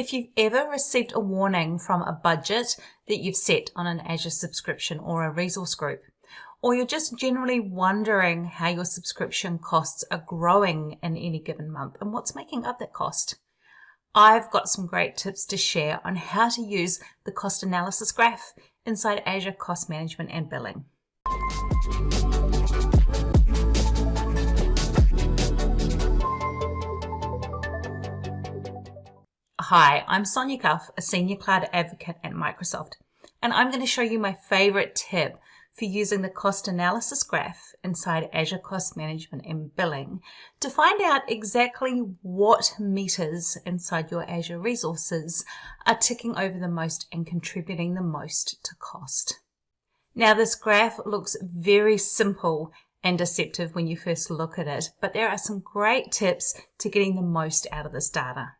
if you've ever received a warning from a budget that you've set on an Azure subscription or a resource group, or you're just generally wondering how your subscription costs are growing in any given month and what's making up that cost. I've got some great tips to share on how to use the cost analysis graph inside Azure Cost Management and Billing. Hi, I'm Sonia Cuff, a Senior Cloud Advocate at Microsoft, and I'm going to show you my favorite tip for using the cost analysis graph inside Azure Cost Management and Billing to find out exactly what meters inside your Azure resources are ticking over the most and contributing the most to cost. Now this graph looks very simple and deceptive when you first look at it, but there are some great tips to getting the most out of this data.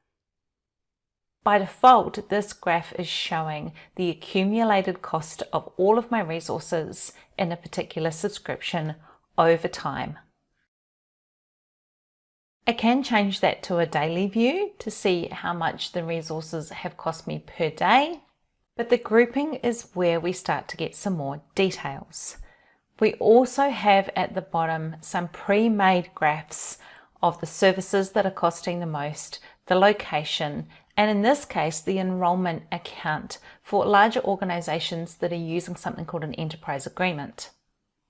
By default, this graph is showing the accumulated cost of all of my resources in a particular subscription over time. I can change that to a daily view to see how much the resources have cost me per day, but the grouping is where we start to get some more details. We also have at the bottom some pre-made graphs of the services that are costing the most, the location, and in this case, the enrollment account for larger organizations that are using something called an enterprise agreement.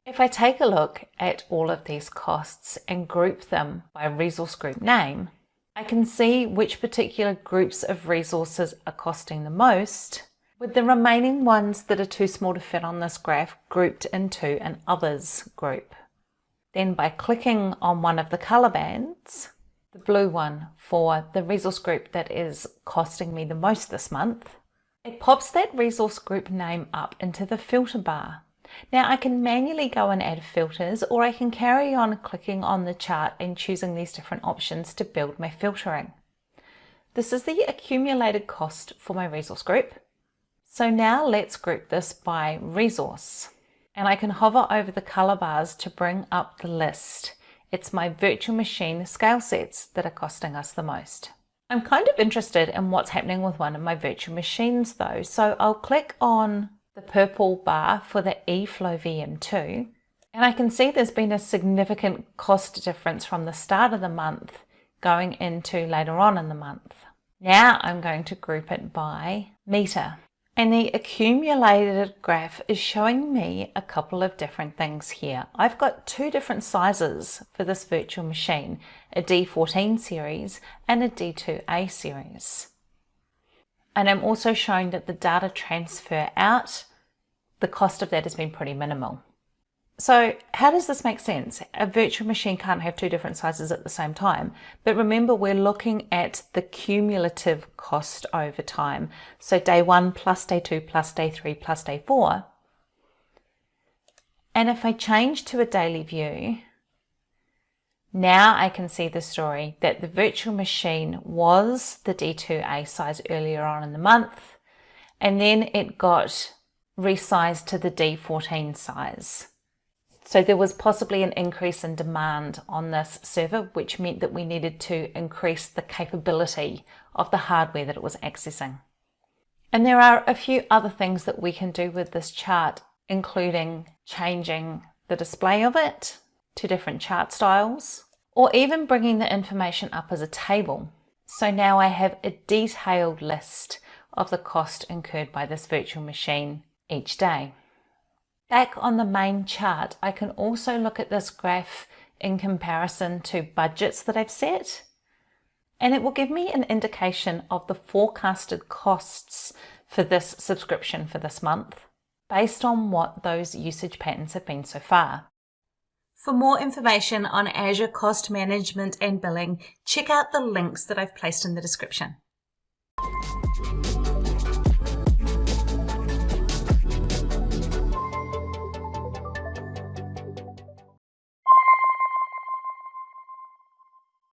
If I take a look at all of these costs and group them by resource group name, I can see which particular groups of resources are costing the most, with the remaining ones that are too small to fit on this graph grouped into an others group. Then by clicking on one of the color bands, the blue one for the resource group that is costing me the most this month, it pops that resource group name up into the filter bar. Now I can manually go and add filters or I can carry on clicking on the chart and choosing these different options to build my filtering. This is the accumulated cost for my resource group. So now let's group this by resource. And I can hover over the color bars to bring up the list. It's my virtual machine scale sets that are costing us the most. I'm kind of interested in what's happening with one of my virtual machines though, so I'll click on the purple bar for the eFlow VM2 and I can see there's been a significant cost difference from the start of the month going into later on in the month. Now I'm going to group it by meter. And the accumulated graph is showing me a couple of different things here. I've got two different sizes for this virtual machine, a D14 series and a D2A series. And I'm also showing that the data transfer out, the cost of that has been pretty minimal. So how does this make sense? A virtual machine can't have two different sizes at the same time. But remember, we're looking at the cumulative cost over time. So day one plus day two plus day three plus day four. And if I change to a daily view, now I can see the story that the virtual machine was the D2A size earlier on in the month, and then it got resized to the D14 size. So there was possibly an increase in demand on this server, which meant that we needed to increase the capability of the hardware that it was accessing. And there are a few other things that we can do with this chart, including changing the display of it to different chart styles, or even bringing the information up as a table. So now I have a detailed list of the cost incurred by this virtual machine each day. Back on the main chart, I can also look at this graph in comparison to budgets that I've set. And it will give me an indication of the forecasted costs for this subscription for this month, based on what those usage patterns have been so far. For more information on Azure Cost Management and Billing, check out the links that I've placed in the description.